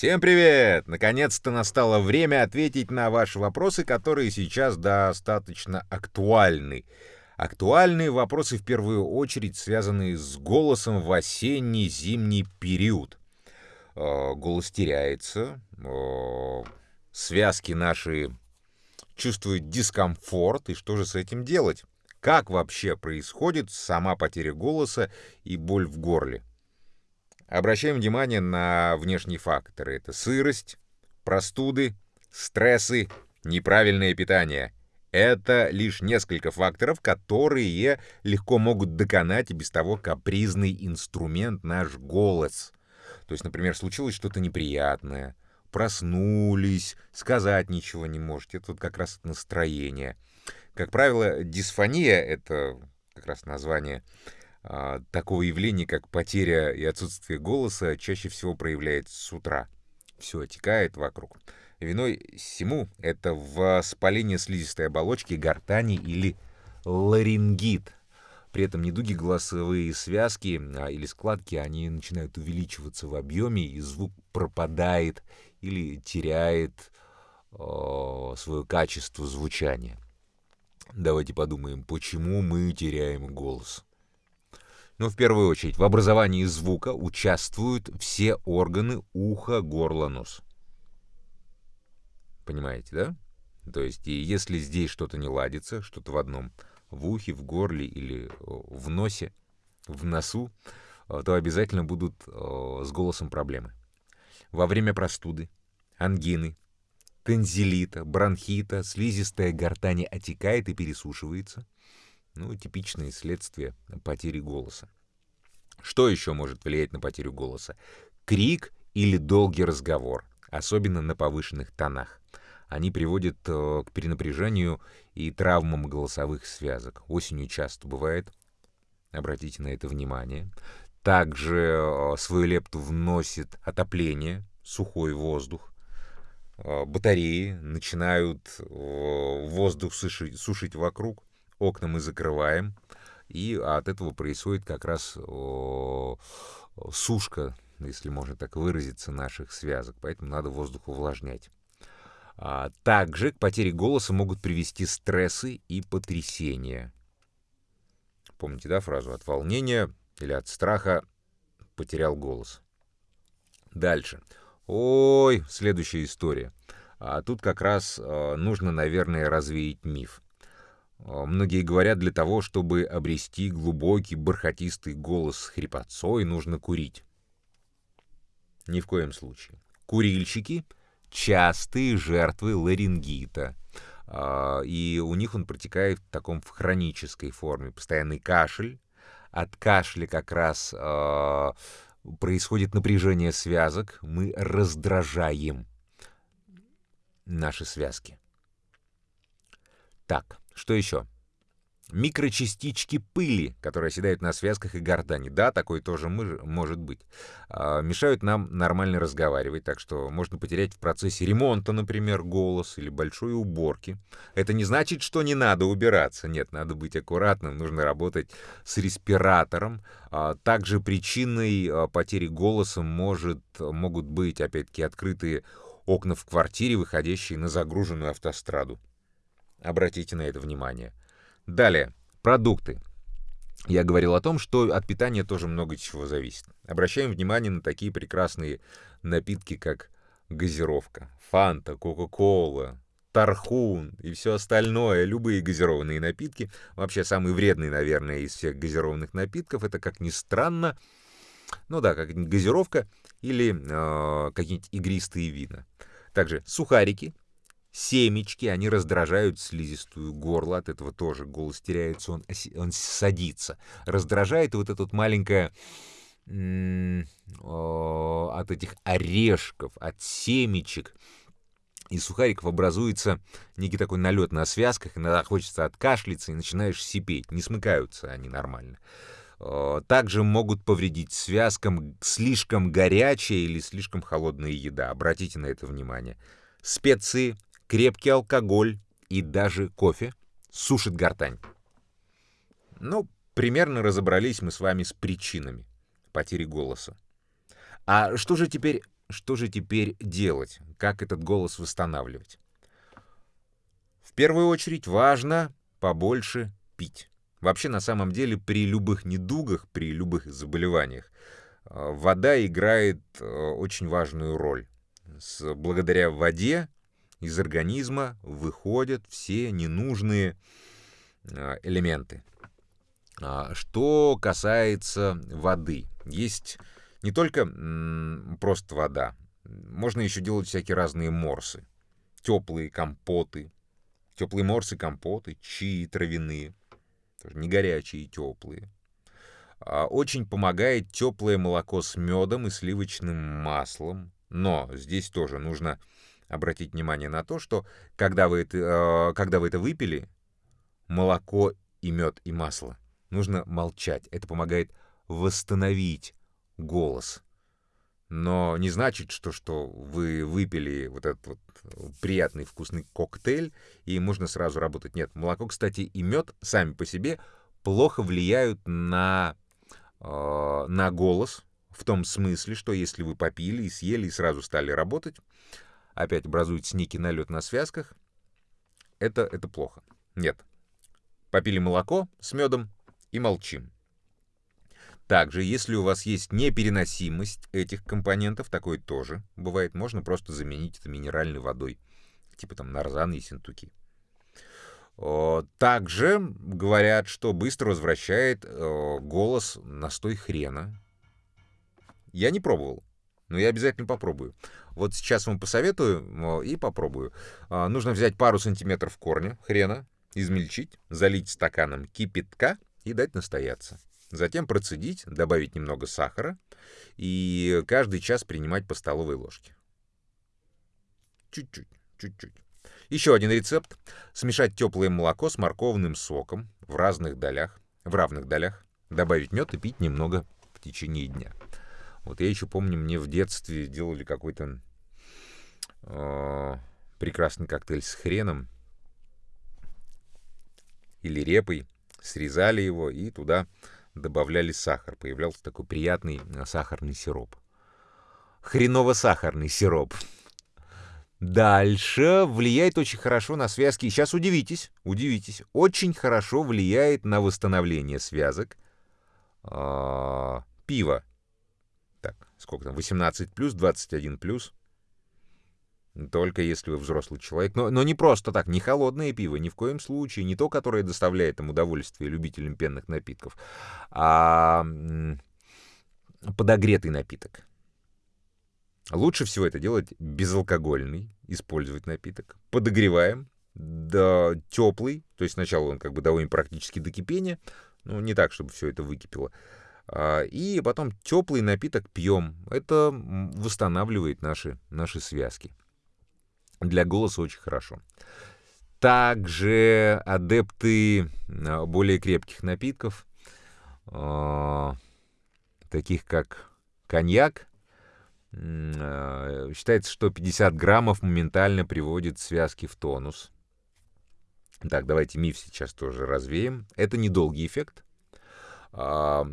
Всем привет! Наконец-то настало время ответить на ваши вопросы, которые сейчас достаточно актуальны. Актуальные вопросы в первую очередь связаны с голосом в осенний-зимний период. Э, голос теряется, э, связки наши чувствуют дискомфорт, и что же с этим делать? Как вообще происходит сама потеря голоса и боль в горле? Обращаем внимание на внешние факторы. Это сырость, простуды, стрессы, неправильное питание. Это лишь несколько факторов, которые легко могут доконать и без того капризный инструмент наш голос. То есть, например, случилось что-то неприятное, проснулись, сказать ничего не можете. Это вот как раз настроение. Как правило, дисфония — это как раз название такого явления, как потеря и отсутствие голоса, чаще всего проявляется с утра. Все отекает вокруг. Виной всему это воспаление слизистой оболочки, гортани или ларингит. При этом недуги голосовые связки а, или складки, они начинают увеличиваться в объеме, и звук пропадает или теряет э, свое качество звучания. Давайте подумаем, почему мы теряем голос. Но в первую очередь в образовании звука участвуют все органы уха, горла, нос. Понимаете, да? То есть, и если здесь что-то не ладится, что-то в одном, в ухе, в горле или в носе, в носу, э, то обязательно будут э, с голосом проблемы. Во время простуды, ангины, тензилита, бронхита, слизистая гортани отекает и пересушивается – ну, типичные следствия потери голоса. Что еще может влиять на потерю голоса? Крик или долгий разговор, особенно на повышенных тонах. Они приводят э, к перенапряжению и травмам голосовых связок. Осенью часто бывает. Обратите на это внимание. Также э, свою лепту вносит отопление, сухой воздух. Э, батареи начинают воздух сушить, сушить вокруг окна мы закрываем, и от этого происходит как раз сушка, если можно так выразиться, наших связок, поэтому надо воздух увлажнять. А также к потере голоса могут привести стрессы и потрясения. Помните, да, фразу «от волнения или от страха потерял голос». Дальше. Ой, следующая история. А тут как раз э, нужно, наверное, развеять миф. А, многие говорят, для того, чтобы обрести глубокий бархатистый голос с хрипотцой, нужно курить. Ни в коем случае. Курильщики — частые жертвы ларингита. А, и у них он протекает в таком в хронической форме. Постоянный кашель. От кашля как раз а, происходит напряжение связок. Мы раздражаем наши связки. Так, что еще? Микрочастички пыли, которые оседают на связках и гортани. Да, такое тоже может быть. А, мешают нам нормально разговаривать, так что можно потерять в процессе ремонта, например, голос или большой уборки. Это не значит, что не надо убираться. Нет, надо быть аккуратным, нужно работать с респиратором. А, также причиной а, потери голоса может, могут быть, опять-таки, открытые окна в квартире, выходящие на загруженную автостраду. Обратите на это внимание. Далее, продукты. Я говорил о том, что от питания тоже много чего зависит. Обращаем внимание на такие прекрасные напитки, как газировка, фанта, кока-кола, тархун и все остальное, любые газированные напитки. Вообще самый вредный, наверное, из всех газированных напитков, это, как ни странно, ну да, как газировка или э, какие-нибудь игристые вина. Также сухарики, семечки, они раздражают слизистую горло, от этого тоже голос теряется, он, он садится. Раздражает вот это вот маленькое от этих орешков, от семечек и сухариков образуется некий такой налет на связках, иногда хочется откашляться и начинаешь сипеть, не смыкаются они нормально. Также могут повредить связкам слишком горячая или слишком холодная еда. Обратите на это внимание. Специи, крепкий алкоголь и даже кофе сушит гортань. Ну, примерно разобрались мы с вами с причинами потери голоса. А что же теперь что же теперь делать? Как этот голос восстанавливать? В первую очередь важно побольше пить. Вообще, на самом деле, при любых недугах, при любых заболеваниях, э, вода играет э, очень важную роль. С, благодаря воде из организма выходят все ненужные э, элементы. А, что касается воды, есть не только просто вода, можно еще делать всякие разные морсы, теплые компоты, теплые морсы, компоты, чаи травяные, не горячие, теплые. А, очень помогает теплое молоко с медом и сливочным маслом, но здесь тоже нужно обратить внимание на то, что когда вы это, а, когда вы это выпили, молоко и мед и масло нужно молчать. Это помогает восстановить голос. Но не значит, что, что вы выпили вот этот вот приятный вкусный коктейль, и можно сразу работать. Нет, молоко, кстати, и мед сами по себе плохо влияют на, э, на голос, в том смысле, что если вы попили и съели, и сразу стали работать, опять образуется некий налет на связках, это, это плохо. Нет. Попили молоко с медом, и молчим. Также, если у вас есть непереносимость этих компонентов, такое тоже бывает, можно просто заменить это минеральной водой, типа там нарзан и синтуки. Также говорят, что быстро возвращает голос настой хрена. Я не пробовал, но я обязательно попробую. Вот сейчас вам посоветую и попробую. А, нужно взять пару сантиметров корня хрена, измельчить, залить стаканом кипятка — и дать настояться. Затем процедить, добавить немного сахара и каждый час принимать по столовой ложке. Чуть-чуть, чуть-чуть. Еще один рецепт. Смешать теплое молоко с морковным соком в разных долях, в равных долях, добавить мед и пить немного в течение дня. Вот я еще помню, мне в детстве делали какой-то э, прекрасный коктейль с хреном или репой срезали его и туда добавляли сахар. Появлялся такой приятный э, сахарный сироп. Хреново-сахарный сироп. Дальше влияет очень хорошо на связки. сейчас удивитесь, удивитесь, очень хорошо влияет на восстановление связок. А, пиво. Сколько там? 18 плюс, 21 плюс. Только если вы взрослый человек. Но, но не просто так, не холодное пиво, ни в коем случае, не то, которое доставляет им удовольствие любителям пенных напитков, а подогретый напиток. Лучше всего это делать безалкогольный, использовать напиток. Подогреваем, да, теплый, то есть сначала он как бы доводим практически до кипения, ну, не так, чтобы все это выкипело. А, и потом теплый напиток пьем. Это восстанавливает наши, наши связки. Для голоса очень хорошо. Также адепты а, более крепких напитков, э, таких как коньяк, считается, что 50 граммов моментально приводит связки в тонус. Так, давайте миф сейчас тоже развеем. Это недолгий эффект. Э,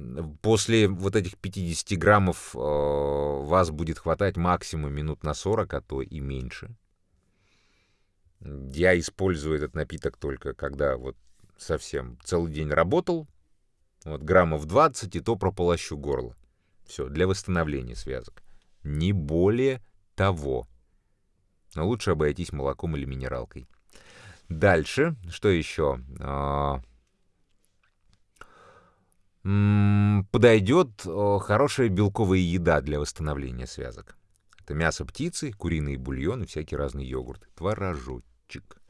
после вот этих 50 граммов э, вас будет хватать максимум минут на 40, а то и меньше. Я использую этот напиток только когда вот совсем целый день работал, вот граммов 20, и то прополощу горло. Все, для восстановления связок. Не более того. Но лучше обойтись молоком или минералкой. Дальше, что еще? Подойдет хорошая белковая еда для восстановления связок. Это мясо птицы, куриные бульоны, всякие разные йогурты, творожочек.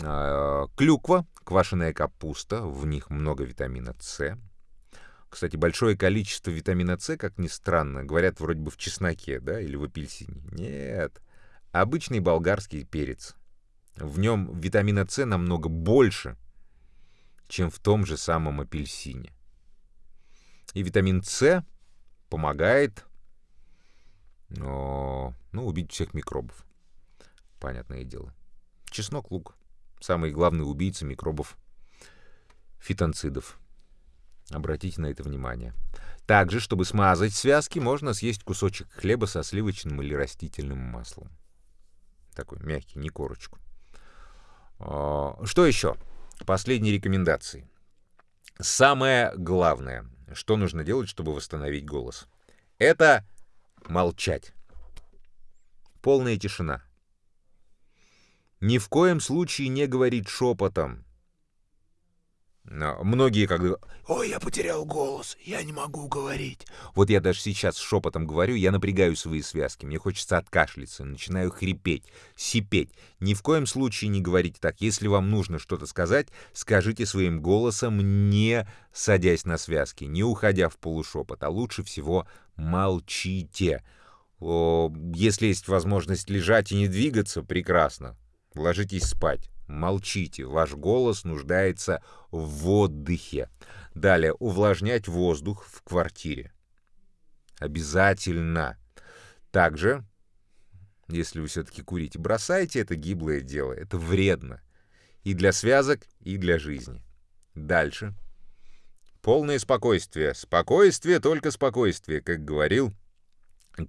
А, клюква, квашеная капуста, в них много витамина С. Кстати, большое количество витамина С, как ни странно, говорят вроде бы в чесноке, да, или в апельсине. Нет, обычный болгарский перец. В нем витамина С намного больше, чем в том же самом апельсине. И витамин С помогает но, ну, убить всех микробов. Понятное дело. Чеснок, лук. Самые главные убийцы микробов фитонцидов. Обратите на это внимание. Также, чтобы смазать связки, можно съесть кусочек хлеба со сливочным или растительным маслом. Такой мягкий, не корочку. А, что еще? Последние рекомендации. Самое главное, что нужно делать, чтобы восстановить голос, это молчать. Полная тишина. Ни в коем случае не говорить шепотом. Многие когда «Ой, я потерял голос, я не могу говорить». Вот я даже сейчас шепотом говорю, я напрягаю свои связки, мне хочется откашляться, начинаю хрипеть, сипеть. Ни в коем случае не говорите так. Если вам нужно что-то сказать, скажите своим голосом, не садясь на связки, не уходя в полушепот, а лучше всего молчите. О, если есть возможность лежать и не двигаться, прекрасно. Ложитесь спать. Молчите, ваш голос нуждается в отдыхе. Далее, увлажнять воздух в квартире. Обязательно. Также, если вы все-таки курите, бросайте это гиблое дело. Это вредно. И для связок, и для жизни. Дальше. Полное спокойствие. Спокойствие, только спокойствие, как говорил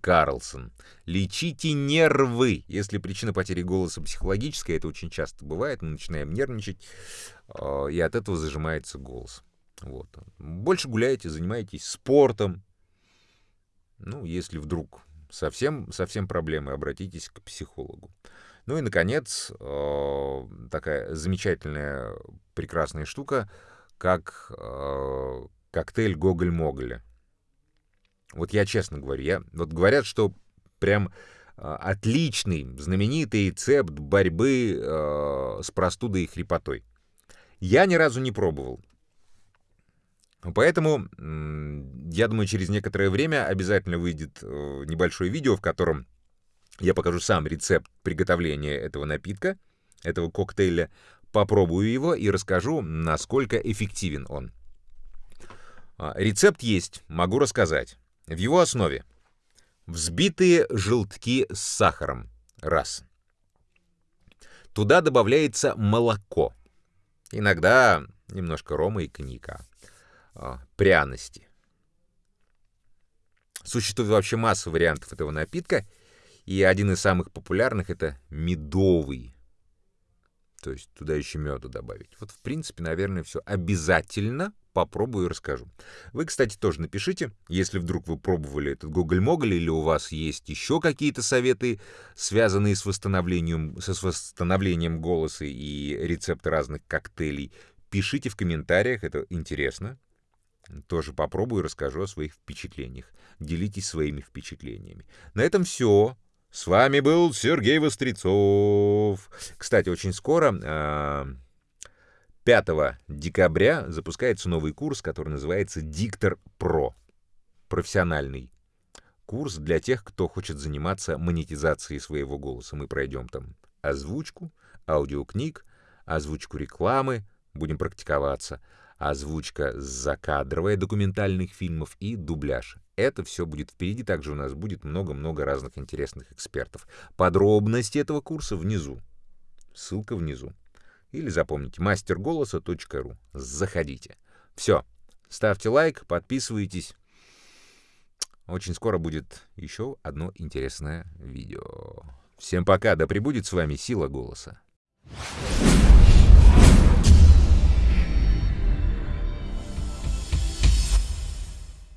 Карлсон. Лечите нервы. Если причина потери голоса психологическая, это очень часто бывает, мы начинаем нервничать, а, и от этого зажимается голос. Вот. Больше гуляйте, занимайтесь спортом. Ну, если вдруг совсем, совсем проблемы, обратитесь к психологу. Ну и, наконец, а, такая замечательная, прекрасная штука, как а, коктейль Гоголь-Моголя. Вот я честно говорю, я, вот говорят, что прям э, отличный, знаменитый рецепт борьбы э, с простудой и хрипотой. Я ни разу не пробовал. Поэтому, я думаю, через некоторое время обязательно выйдет э, небольшое видео, в котором я покажу сам рецепт приготовления этого напитка, этого коктейля, попробую его и расскажу, насколько эффективен он. А, рецепт есть, могу рассказать. В его основе взбитые желтки с сахаром. Раз. Туда добавляется молоко. Иногда немножко рома и коньяка. А, пряности. Существует вообще масса вариантов этого напитка, и один из самых популярных это медовый. То есть туда еще меду добавить. Вот, в принципе, наверное, все обязательно попробую и расскажу. Вы, кстати, тоже напишите, если вдруг вы пробовали этот Гоголь-Моголь или у вас есть еще какие-то советы, связанные с восстановлением, с восстановлением голоса и рецепты разных коктейлей, пишите в комментариях, это интересно. Тоже попробую и расскажу о своих впечатлениях. Делитесь своими впечатлениями. На этом все. С вами был Сергей Вострецов. Кстати, очень скоро... А, 5 декабря запускается новый курс, который называется «Диктор Про». Профессиональный курс для тех, кто хочет заниматься монетизацией своего голоса. Мы пройдем там озвучку, аудиокниг, озвучку рекламы, будем практиковаться, озвучка закадровая документальных фильмов и дубляж. Это все будет впереди. Также у нас будет много-много разных интересных экспертов. Подробности этого курса внизу. Ссылка внизу. Или запомните мастерголоса.ру. Заходите. Все. Ставьте лайк, подписывайтесь. Очень скоро будет еще одно интересное видео. Всем пока, да пребудет с вами сила голоса.